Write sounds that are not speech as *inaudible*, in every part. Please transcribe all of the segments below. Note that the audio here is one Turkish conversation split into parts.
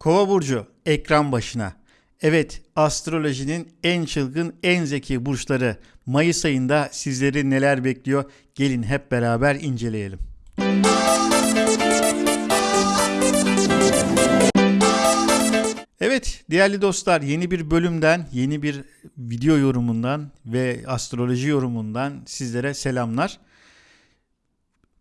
Kova burcu ekran başına. Evet, astrolojinin en çılgın, en zeki burçları Mayıs ayında sizleri neler bekliyor? Gelin hep beraber inceleyelim. Evet değerli dostlar yeni bir bölümden, yeni bir video yorumundan ve astroloji yorumundan sizlere selamlar.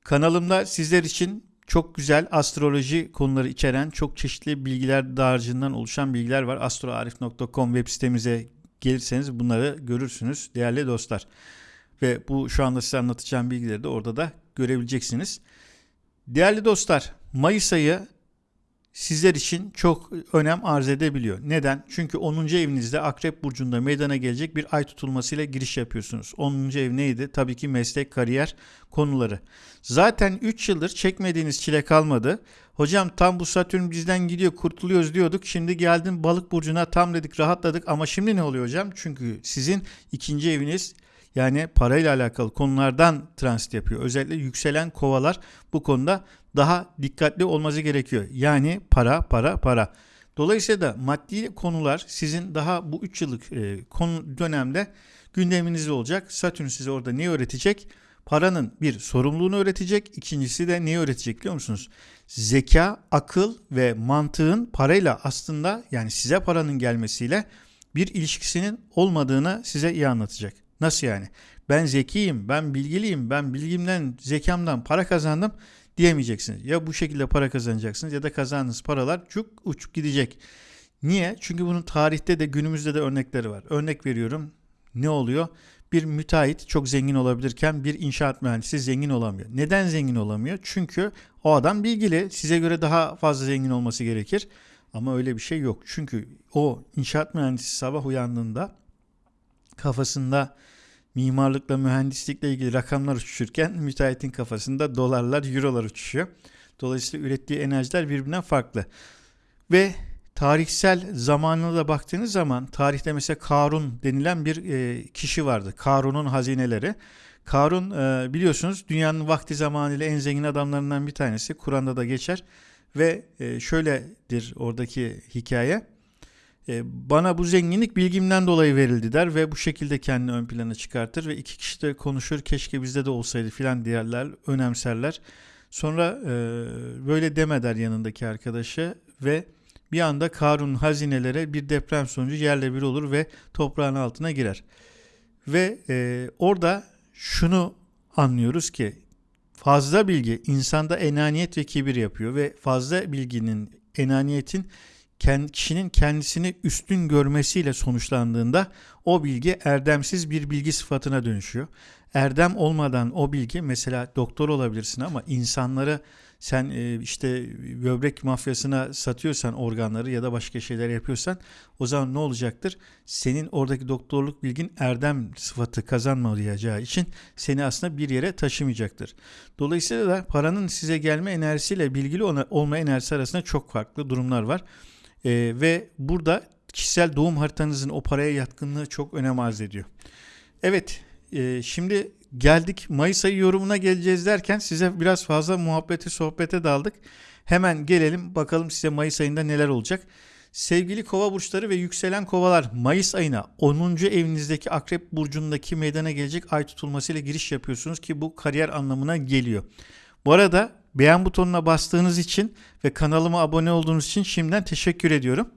Kanalımda sizler için çok güzel astroloji konuları içeren çok çeşitli bilgiler dağarcığından oluşan bilgiler var. astroarif.com web sitemize gelirseniz bunları görürsünüz değerli dostlar. Ve bu şu anda size anlatacağım bilgileri de orada da görebileceksiniz. Değerli dostlar Mayıs ayı sizler için çok önem arz edebiliyor. Neden? Çünkü 10. evinizde Akrep Burcu'nda meydana gelecek bir ay tutulmasıyla giriş yapıyorsunuz. 10. ev neydi? Tabii ki meslek, kariyer konuları. Zaten 3 yıldır çekmediğiniz çile kalmadı. Hocam tam bu Satürn bizden gidiyor kurtuluyoruz diyorduk. Şimdi geldim balık burcuna tam dedik rahatladık ama şimdi ne oluyor hocam? Çünkü sizin ikinci eviniz yani parayla alakalı konulardan transit yapıyor. Özellikle yükselen kovalar bu konuda daha dikkatli olması gerekiyor. Yani para, para, para. Dolayısıyla da maddi konular sizin daha bu 3 yıllık e, konu dönemde gündeminizde olacak. Satürn size orada ne öğretecek? Paranın bir sorumluluğunu öğretecek. İkincisi de neyi öğretecek biliyor musunuz? Zeka, akıl ve mantığın parayla aslında yani size paranın gelmesiyle bir ilişkisinin olmadığını size iyi anlatacak. Nasıl yani? Ben zekiyim, ben bilgiliyim, ben bilgimden, zekamdan para kazandım diyemeyeceksiniz. Ya bu şekilde para kazanacaksınız ya da kazandığınız paralar çok uçup gidecek. Niye? Çünkü bunun tarihte de günümüzde de örnekleri var. Örnek veriyorum. Ne oluyor? Bir müteahhit çok zengin olabilirken bir inşaat mühendisi zengin olamıyor. Neden zengin olamıyor? Çünkü o adam bilgili. Size göre daha fazla zengin olması gerekir. Ama öyle bir şey yok. Çünkü o inşaat mühendisi sabah uyandığında kafasında mimarlıkla, mühendislikle ilgili rakamlar uçuşurken müteahhitin kafasında dolarlar, eurolar uçuşuyor. Dolayısıyla ürettiği enerjiler birbirinden farklı. Ve tarihsel zamanına da baktığınız zaman tarihte mesela Karun denilen bir e, kişi vardı. Karun'un hazineleri. Karun e, biliyorsunuz dünyanın vakti zamanıyla en zengin adamlarından bir tanesi. Kur'an'da da geçer. Ve e, şöyledir oradaki hikaye. E, bana bu zenginlik bilgimden dolayı verildi der ve bu şekilde kendini ön plana çıkartır ve iki kişi de konuşur keşke bizde de olsaydı filan diğerler önemserler. Sonra e, böyle deme der yanındaki arkadaşı ve bir anda Karun hazinelere bir deprem sonucu yerle bir olur ve toprağın altına girer. Ve e, orada şunu anlıyoruz ki fazla bilgi insanda enaniyet ve kibir yapıyor ve fazla bilginin enaniyetin kişinin kendisini üstün görmesiyle sonuçlandığında o bilgi erdemsiz bir bilgi sıfatına dönüşüyor. Erdem olmadan o bilgi mesela doktor olabilirsin ama insanları sen e, işte böbrek mafyasına satıyorsan organları ya da başka şeyler yapıyorsan o zaman ne olacaktır? Senin oradaki doktorluk bilgin erdem sıfatı kazanmayacağı için seni aslında bir yere taşımayacaktır. Dolayısıyla da paranın size gelme enerjisiyle bilgili olma enerjisi arasında çok farklı durumlar var. E, ve burada kişisel doğum haritanızın o paraya yatkınlığı çok önem arz ediyor. Evet e, şimdi geldik Mayıs ayı yorumuna geleceğiz derken size biraz fazla muhabbete sohbete daldık. Hemen gelelim bakalım size Mayıs ayında neler olacak. Sevgili kova burçları ve yükselen kovalar Mayıs ayına 10. evinizdeki akrep burcundaki meydana gelecek ay tutulmasıyla giriş yapıyorsunuz ki bu kariyer anlamına geliyor. Bu arada beğen butonuna bastığınız için ve kanalıma abone olduğunuz için şimdiden teşekkür ediyorum.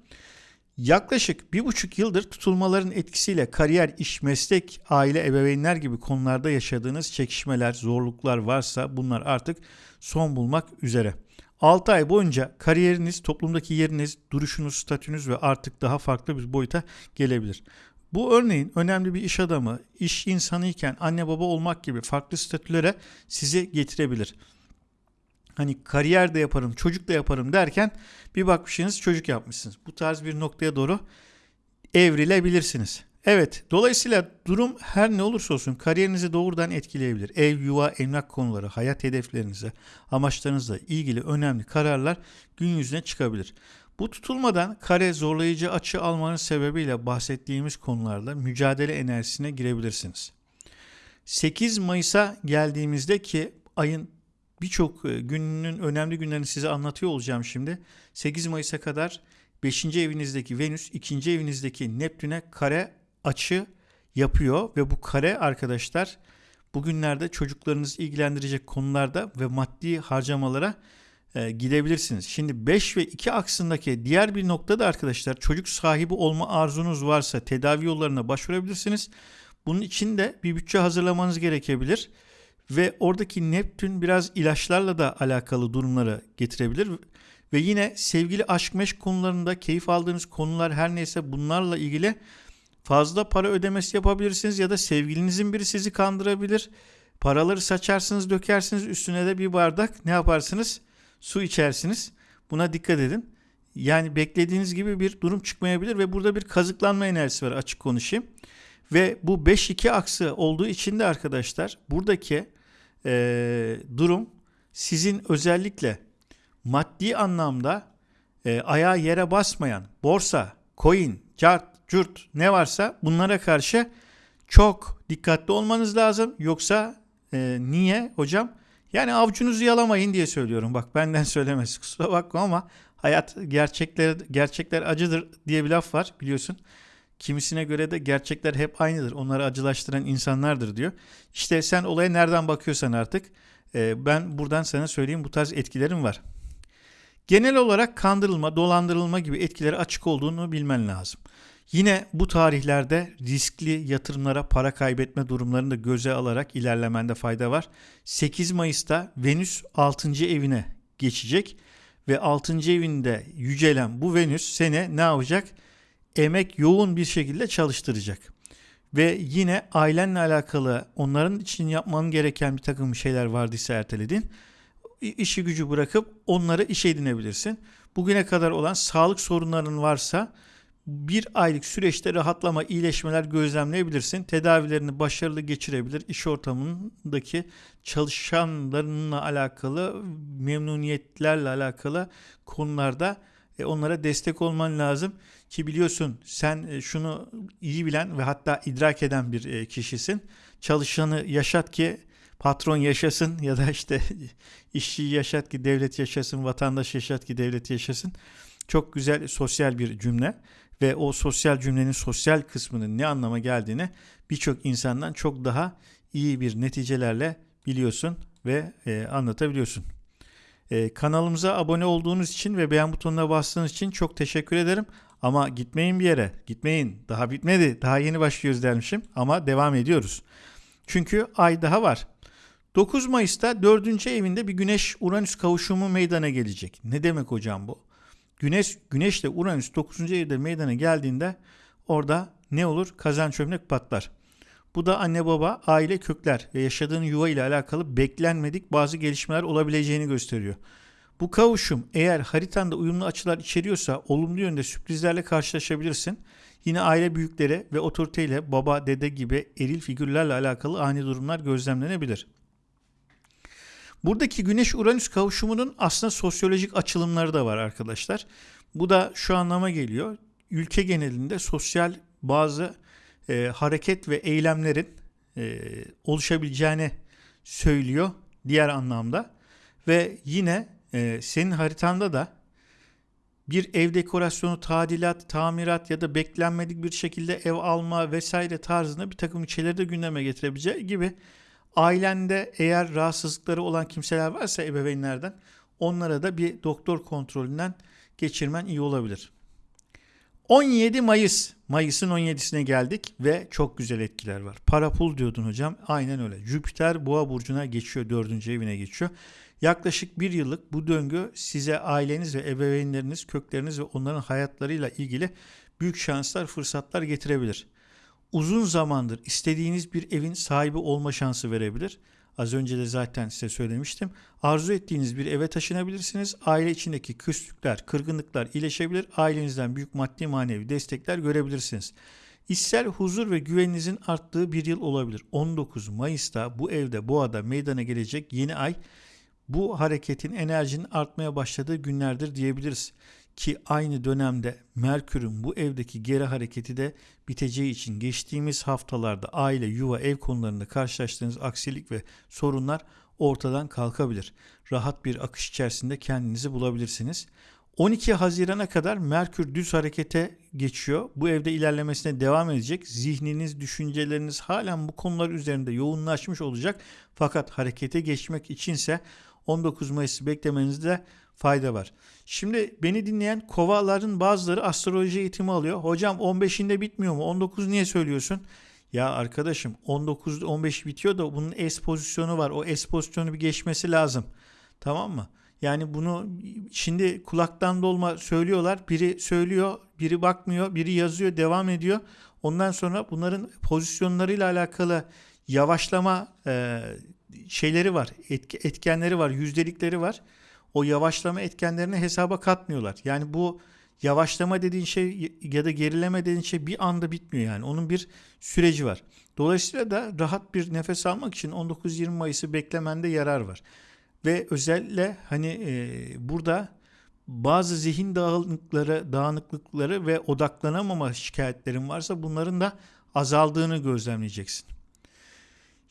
Yaklaşık bir buçuk yıldır tutulmaların etkisiyle kariyer, iş, meslek, aile, ebeveynler gibi konularda yaşadığınız çekişmeler, zorluklar varsa bunlar artık son bulmak üzere. 6 ay boyunca kariyeriniz, toplumdaki yeriniz, duruşunuz, statünüz ve artık daha farklı bir boyuta gelebilir. Bu örneğin önemli bir iş adamı, iş insanı iken anne baba olmak gibi farklı statülere sizi getirebilir hani kariyer de yaparım, çocuk da yaparım derken bir bakmışsınız çocuk yapmışsınız. Bu tarz bir noktaya doğru evrilebilirsiniz. Evet, dolayısıyla durum her ne olursa olsun kariyerinizi doğrudan etkileyebilir. Ev, yuva, emlak konuları, hayat hedeflerinize, amaçlarınızla ilgili önemli kararlar gün yüzüne çıkabilir. Bu tutulmadan kare zorlayıcı açı almanın sebebiyle bahsettiğimiz konularda mücadele enerjisine girebilirsiniz. 8 Mayıs'a geldiğimizde ki ayın birçok e, gününün önemli günlerini size anlatıyor olacağım şimdi. 8 Mayıs'a kadar 5. evinizdeki Venüs 2. evinizdeki Neptün'e kare açı yapıyor ve bu kare arkadaşlar bugünlerde çocuklarınızı ilgilendirecek konularda ve maddi harcamalara e, gidebilirsiniz. Şimdi 5 ve 2 aksındaki diğer bir noktada arkadaşlar çocuk sahibi olma arzunuz varsa tedavi yollarına başvurabilirsiniz. Bunun için de bir bütçe hazırlamanız gerekebilir. Ve oradaki Neptün biraz ilaçlarla da alakalı durumları getirebilir. Ve yine sevgili aşk meşk konularında keyif aldığınız konular her neyse bunlarla ilgili fazla para ödemesi yapabilirsiniz ya da sevgilinizin biri sizi kandırabilir. Paraları saçarsınız, dökersiniz, üstüne de bir bardak ne yaparsınız? Su içersiniz. Buna dikkat edin. Yani beklediğiniz gibi bir durum çıkmayabilir ve burada bir kazıklanma enerjisi var açık konuşayım. Ve bu 5-2 aksı olduğu için de arkadaşlar buradaki e, durum sizin özellikle maddi anlamda e, ayağı yere basmayan borsa, coin, cart, cürt ne varsa bunlara karşı çok dikkatli olmanız lazım. Yoksa e, niye hocam? Yani avcunuzu yalamayın diye söylüyorum. Bak benden *laughs* söylemesi kusura bakma ama hayat gerçekler gerçekler acıdır diye bir laf var biliyorsun. Kimisine göre de gerçekler hep aynıdır. Onları acılaştıran insanlardır diyor. İşte sen olaya nereden bakıyorsan artık e, ben buradan sana söyleyeyim bu tarz etkilerim var. Genel olarak kandırılma, dolandırılma gibi etkileri açık olduğunu bilmen lazım. Yine bu tarihlerde riskli yatırımlara para kaybetme durumlarını da göze alarak ilerlemende fayda var. 8 Mayıs'ta Venüs 6. evine geçecek ve 6. evinde yücelen bu Venüs seni ne yapacak? Emek yoğun bir şekilde çalıştıracak. Ve yine ailenle alakalı onların için yapman gereken bir takım şeyler vardıysa erteledin. İşi gücü bırakıp onları işe edinebilirsin. Bugüne kadar olan sağlık sorunların varsa bir aylık süreçte rahatlama, iyileşmeler gözlemleyebilirsin. Tedavilerini başarılı geçirebilir. İş ortamındaki çalışanlarınla alakalı, memnuniyetlerle alakalı konularda e, onlara destek olman lazım. Ki biliyorsun sen e, şunu iyi bilen ve hatta idrak eden bir e, kişisin. Çalışanı yaşat ki patron yaşasın ya da işte *laughs* işçi yaşat ki devlet yaşasın, vatandaş yaşat ki devlet yaşasın. Çok güzel sosyal bir cümle ve o sosyal cümlenin sosyal kısmının ne anlama geldiğini birçok insandan çok daha iyi bir neticelerle biliyorsun ve e, anlatabiliyorsun. E, kanalımıza abone olduğunuz için ve beğen butonuna bastığınız için çok teşekkür ederim. Ama gitmeyin bir yere. Gitmeyin. Daha bitmedi. Daha yeni başlıyoruz dermişim. Ama devam ediyoruz. Çünkü ay daha var. 9 Mayıs'ta 4. evinde bir Güneş Uranüs kavuşumu meydana gelecek. Ne demek hocam bu? Güneş Güneşle Uranüs 9. evde meydana geldiğinde orada ne olur? Kazan çömlek patlar. Bu da anne baba, aile kökler ve yaşadığın yuva ile alakalı beklenmedik bazı gelişmeler olabileceğini gösteriyor. Bu kavuşum eğer haritanda uyumlu açılar içeriyorsa olumlu yönde sürprizlerle karşılaşabilirsin. Yine aile büyükleri ve otoriteyle baba, dede gibi eril figürlerle alakalı ani durumlar gözlemlenebilir. Buradaki Güneş-Uranüs kavuşumunun aslında sosyolojik açılımları da var arkadaşlar. Bu da şu anlama geliyor. Ülke genelinde sosyal bazı e, hareket ve eylemlerin e, oluşabileceğini söylüyor diğer anlamda. Ve yine e, senin haritanda da bir ev dekorasyonu, tadilat, tamirat ya da beklenmedik bir şekilde ev alma vesaire tarzında bir takım şeyleri de gündeme getirebileceği gibi ailende eğer rahatsızlıkları olan kimseler varsa ebeveynlerden onlara da bir doktor kontrolünden geçirmen iyi olabilir. 17 Mayıs. Mayıs'ın 17'sine geldik ve çok güzel etkiler var. Para pul diyordun hocam. Aynen öyle. Jüpiter boğa burcuna geçiyor. Dördüncü evine geçiyor. Yaklaşık bir yıllık bu döngü size aileniz ve ebeveynleriniz, kökleriniz ve onların hayatlarıyla ilgili büyük şanslar, fırsatlar getirebilir. Uzun zamandır istediğiniz bir evin sahibi olma şansı verebilir. Az önce de zaten size söylemiştim. Arzu ettiğiniz bir eve taşınabilirsiniz. Aile içindeki küslükler, kırgınlıklar iyileşebilir. Ailenizden büyük maddi manevi destekler görebilirsiniz. İçsel huzur ve güveninizin arttığı bir yıl olabilir. 19 Mayıs'ta bu evde Boğa'da meydana gelecek yeni ay bu hareketin enerjinin artmaya başladığı günlerdir diyebiliriz. Ki aynı dönemde Merkür'ün bu evdeki geri hareketi de biteceği için geçtiğimiz haftalarda aile, yuva, ev konularında karşılaştığınız aksilik ve sorunlar ortadan kalkabilir. Rahat bir akış içerisinde kendinizi bulabilirsiniz. 12 Haziran'a kadar Merkür düz harekete geçiyor. Bu evde ilerlemesine devam edecek. Zihniniz, düşünceleriniz halen bu konular üzerinde yoğunlaşmış olacak. Fakat harekete geçmek içinse 19 Mayıs'ı beklemenizde fayda var. Şimdi beni dinleyen kovaların bazıları astroloji eğitimi alıyor. Hocam 15'inde bitmiyor mu? 19 niye söylüyorsun? Ya arkadaşım 19 15 bitiyor da bunun S pozisyonu var. O S pozisyonu bir geçmesi lazım. Tamam mı? Yani bunu şimdi kulaktan dolma söylüyorlar. Biri söylüyor, biri bakmıyor, biri yazıyor, devam ediyor. Ondan sonra bunların pozisyonlarıyla alakalı yavaşlama e, şeyleri var, etkenleri var, yüzdelikleri var. O yavaşlama etkenlerini hesaba katmıyorlar. Yani bu yavaşlama dediğin şey ya da gerileme dediğin şey bir anda bitmiyor yani. Onun bir süreci var. Dolayısıyla da rahat bir nefes almak için 19-20 Mayıs'ı beklemende yarar var. Ve özellikle hani e, burada bazı zihin dağınıkları, dağınıklıkları ve odaklanamama şikayetlerin varsa bunların da azaldığını gözlemleyeceksin.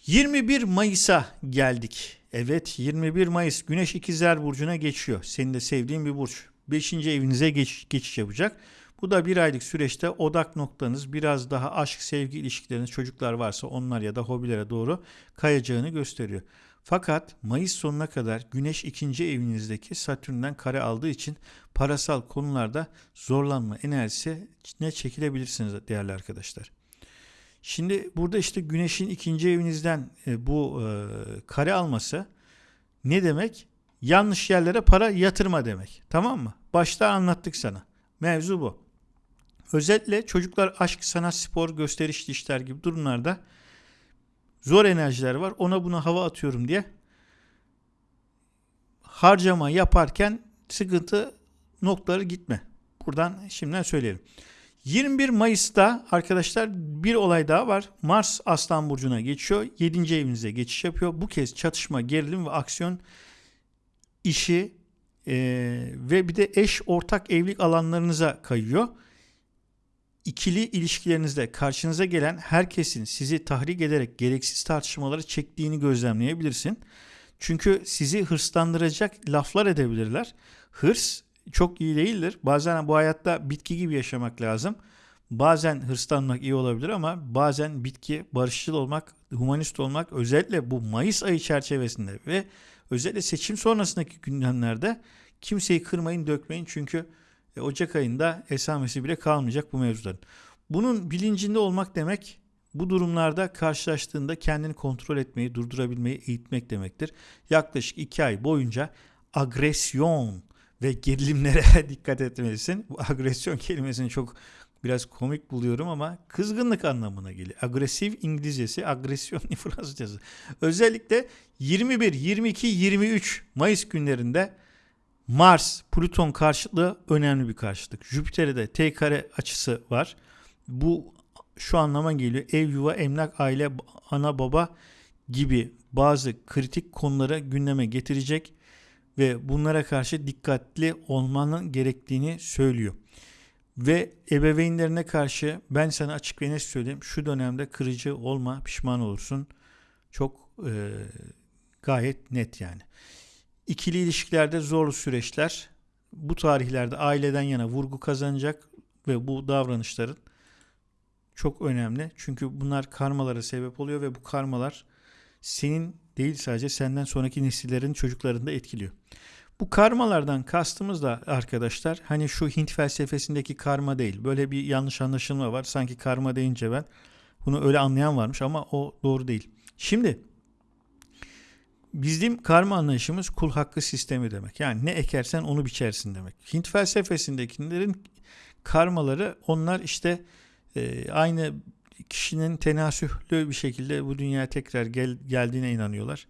21 Mayıs'a geldik. Evet 21 Mayıs Güneş İkizler Burcu'na geçiyor. Senin de sevdiğin bir burç. 5. evinize geç, geçiş yapacak. Bu da bir aylık süreçte odak noktanız biraz daha aşk, sevgi ilişkileriniz, çocuklar varsa onlar ya da hobilere doğru kayacağını gösteriyor. Fakat Mayıs sonuna kadar Güneş ikinci evinizdeki Satürn'den kare aldığı için parasal konularda zorlanma enerjisi ne çekilebilirsiniz değerli arkadaşlar. Şimdi burada işte Güneş'in ikinci evinizden e, bu e, kare alması ne demek? Yanlış yerlere para yatırma demek. Tamam mı? Başta anlattık sana. Mevzu bu. Özellikle çocuklar aşk, sanat, spor, gösterişli işler gibi durumlarda zor enerjiler var. Ona buna hava atıyorum diye harcama yaparken sıkıntı noktaları gitme. Buradan şimdiden söyleyelim. 21 Mayıs'ta arkadaşlar bir olay daha var. Mars Aslan Burcu'na geçiyor. 7. evinize geçiş yapıyor. Bu kez çatışma, gerilim ve aksiyon işi e, ve bir de eş ortak evlilik alanlarınıza kayıyor ikili ilişkilerinizde karşınıza gelen herkesin sizi tahrik ederek gereksiz tartışmaları çektiğini gözlemleyebilirsin. Çünkü sizi hırslandıracak laflar edebilirler. Hırs çok iyi değildir. Bazen bu hayatta bitki gibi yaşamak lazım. Bazen hırslanmak iyi olabilir ama bazen bitki, barışçıl olmak, humanist olmak özellikle bu Mayıs ayı çerçevesinde ve özellikle seçim sonrasındaki gündemlerde kimseyi kırmayın, dökmeyin çünkü e, Ocak ayında esamesi bile kalmayacak bu mevzuların. Bunun bilincinde olmak demek bu durumlarda karşılaştığında kendini kontrol etmeyi, durdurabilmeyi eğitmek demektir. Yaklaşık iki ay boyunca agresyon ve gerilimlere *laughs* dikkat etmelisin. Bu agresyon kelimesini çok biraz komik buluyorum ama kızgınlık anlamına geliyor. Agresif İngilizcesi, agresyon *laughs* Fransızcası. Özellikle 21, 22, 23 Mayıs günlerinde Mars Plüton karşıtlığı önemli bir karşıtlık. Jüpiter'e de T kare açısı var. Bu şu anlama geliyor. Ev, yuva, emlak, aile, ana, baba gibi bazı kritik konulara gündeme getirecek ve bunlara karşı dikkatli olmanın gerektiğini söylüyor. Ve ebeveynlerine karşı ben sana açık ve net söyleyeyim şu dönemde kırıcı olma pişman olursun. Çok e, gayet net yani. İkili ilişkilerde zorlu süreçler bu tarihlerde aileden yana vurgu kazanacak ve bu davranışların çok önemli. Çünkü bunlar karmalara sebep oluyor ve bu karmalar senin değil sadece senden sonraki nesillerin çocuklarını da etkiliyor. Bu karmalardan kastımız da arkadaşlar hani şu Hint felsefesindeki karma değil. Böyle bir yanlış anlaşılma var. Sanki karma deyince ben bunu öyle anlayan varmış ama o doğru değil. Şimdi bizim karma anlayışımız kul hakkı sistemi demek. Yani ne ekersen onu biçersin demek. Hint felsefesindekilerin karmaları onlar işte e, aynı kişinin tenasühlü bir şekilde bu dünyaya tekrar gel, geldiğine inanıyorlar.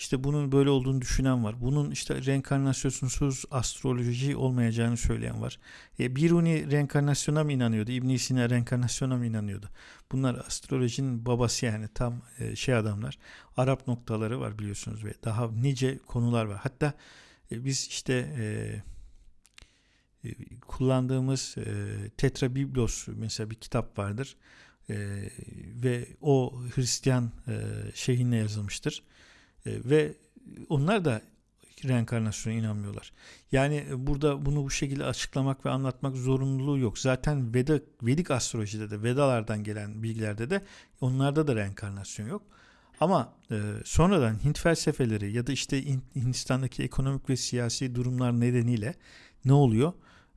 İşte bunun böyle olduğunu düşünen var. Bunun işte reenkarnasyonsuz astroloji olmayacağını söyleyen var. E, Biruni reenkarnasyona mı inanıyordu? İbn Sina reenkarnasyona mı inanıyordu? Bunlar astrolojinin babası yani tam e, şey adamlar. Arap noktaları var biliyorsunuz ve daha nice konular var. Hatta e, biz işte e, e, kullandığımız e, Tetra Biblos mesela bir kitap vardır. E, ve o Hristiyan e, şeyhinle yazılmıştır. E, ve onlar da reenkarnasyona inanmıyorlar. Yani burada bunu bu şekilde açıklamak ve anlatmak zorunluluğu yok. Zaten Veda, Vedik astrolojide de Vedalardan gelen bilgilerde de onlarda da reenkarnasyon yok. Ama e, sonradan Hint felsefeleri ya da işte Hindistan'daki ekonomik ve siyasi durumlar nedeniyle ne oluyor?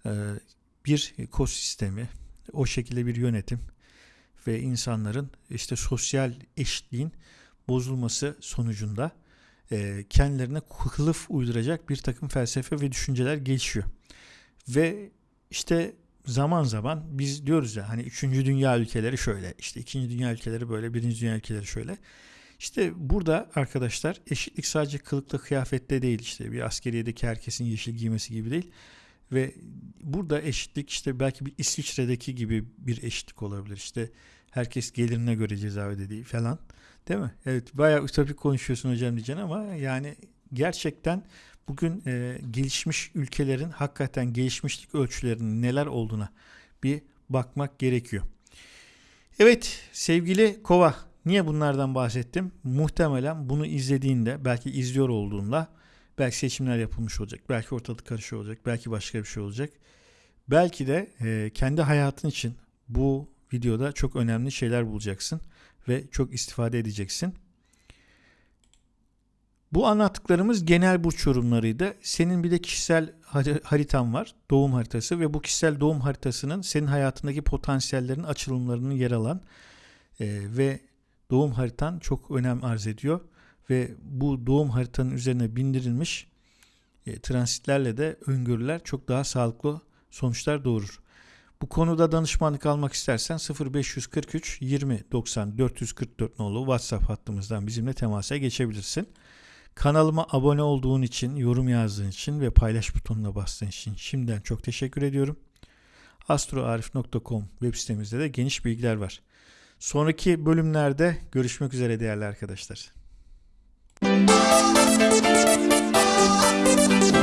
E, bir ekosistemi, o şekilde bir yönetim ve insanların işte sosyal eşitliğin bozulması sonucunda e, kendilerine kılıf uyduracak bir takım felsefe ve düşünceler gelişiyor. Ve işte zaman zaman biz diyoruz ya hani 3. dünya ülkeleri şöyle, işte 2. dünya ülkeleri böyle, 1. dünya ülkeleri şöyle. İşte burada arkadaşlar eşitlik sadece kılıkla kıyafette değil işte bir askeriyedeki herkesin yeşil giymesi gibi değil. Ve burada eşitlik işte belki bir İsviçre'deki gibi bir eşitlik olabilir. İşte herkes gelirine göre ceza ödediği falan. Değil mi? Evet bayağı ütopik konuşuyorsun hocam diyeceksin ama yani gerçekten bugün e, gelişmiş ülkelerin hakikaten gelişmişlik ölçülerinin neler olduğuna bir bakmak gerekiyor. Evet sevgili Kova niye bunlardan bahsettim? Muhtemelen bunu izlediğinde belki izliyor olduğunda belki seçimler yapılmış olacak. Belki ortalık karışıyor olacak. Belki başka bir şey olacak. Belki de e, kendi hayatın için bu videoda çok önemli şeyler bulacaksın ve çok istifade edeceksin. Bu anlattıklarımız genel burç yorumlarıydı. Senin bir de kişisel haritan var. Doğum haritası ve bu kişisel doğum haritasının senin hayatındaki potansiyellerin açılımlarının yer alan e, ve doğum haritan çok önem arz ediyor. Ve bu doğum haritanın üzerine bindirilmiş e, transitlerle de öngörüler çok daha sağlıklı sonuçlar doğurur. Bu konuda danışmanlık almak istersen 0543 20 90 444 nolu WhatsApp hattımızdan bizimle temasa geçebilirsin. Kanalıma abone olduğun için, yorum yazdığın için ve paylaş butonuna bastığın için şimdiden çok teşekkür ediyorum. astroarif.com web sitemizde de geniş bilgiler var. Sonraki bölümlerde görüşmek üzere değerli arkadaşlar. Thank you.